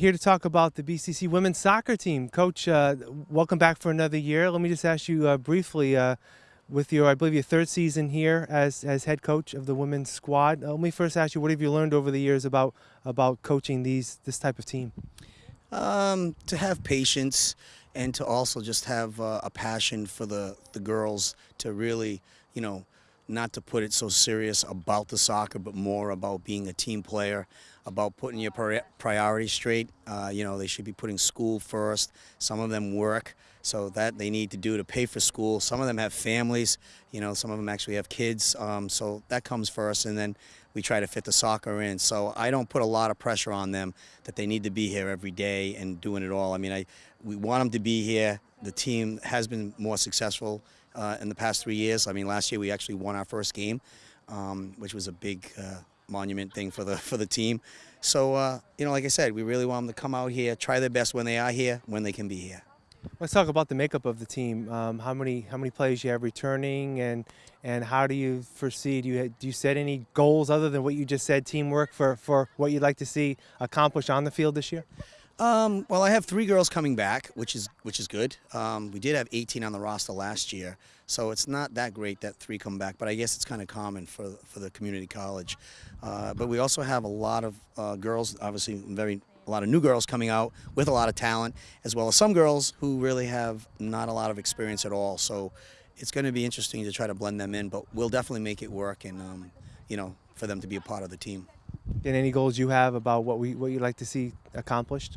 here to talk about the BCC women's soccer team. Coach, uh, welcome back for another year. Let me just ask you uh, briefly, uh, with your, I believe, your third season here as, as head coach of the women's squad. Uh, let me first ask you, what have you learned over the years about about coaching these this type of team? Um, to have patience and to also just have uh, a passion for the the girls to really, you know, not to put it so serious about the soccer, but more about being a team player, about putting your priorities straight. Uh, you know, they should be putting school first. Some of them work, so that they need to do to pay for school. Some of them have families. You know, some of them actually have kids. Um, so that comes first, and then we try to fit the soccer in. So I don't put a lot of pressure on them that they need to be here every day and doing it all. I mean, I we want them to be here. The team has been more successful uh, in the past three years. I mean, last year we actually won our first game, um, which was a big uh, monument thing for the for the team. So uh, you know, like I said, we really want them to come out here, try their best when they are here, when they can be here. Let's talk about the makeup of the team. Um, how many how many players you have returning, and and how do you foresee? Do you do you set any goals other than what you just said, teamwork for for what you'd like to see accomplished on the field this year? Um, well, I have three girls coming back, which is which is good. Um, we did have 18 on the roster last year, so it's not that great that three come back. But I guess it's kind of common for for the community college. Uh, but we also have a lot of uh, girls, obviously very a lot of new girls coming out with a lot of talent, as well as some girls who really have not a lot of experience at all. So it's going to be interesting to try to blend them in, but we'll definitely make it work, and um, you know, for them to be a part of the team. And any goals you have about what we what you'd like to see accomplished?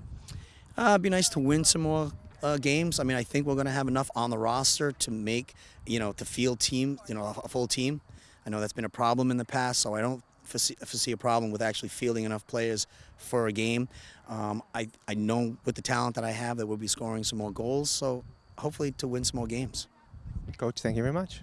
Uh, it'd be nice to win some more uh, games. I mean, I think we're going to have enough on the roster to make, you know, to field team, you know, a full team. I know that's been a problem in the past, so I don't foresee, foresee a problem with actually fielding enough players for a game. Um, I, I know with the talent that I have that we'll be scoring some more goals, so hopefully to win some more games. Coach, thank you very much.